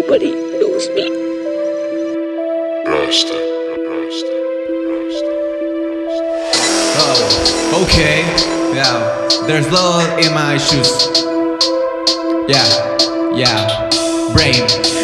nobody knows me. Rasta, Rasta, Rasta, Rasta. Oh, okay. Yeah, there's blood in my shoes. Yeah, yeah. Brain.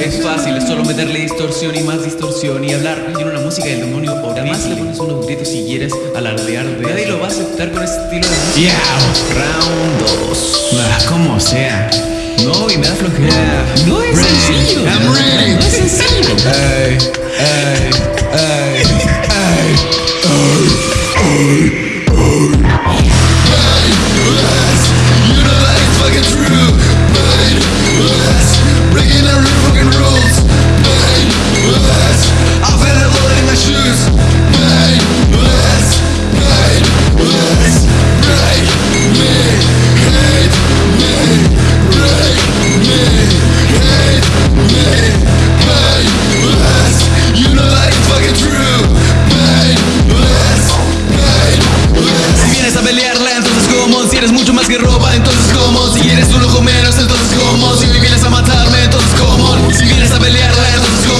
Es fácil, es solo meterle distorsión y más distorsión y hablar. Tiene una música del demonio horrible. Además le pones unos gritos si quieres alardear de Nadie lo va a aceptar con ese estilo de música. Yeah. Round 2. Ah, como sea. No, y me da flojera. No es sencillo. Entonces como Si eres un ojo menos, entonces como Si hoy vienes a matarme, entonces como Si vienes a pelearla, entonces como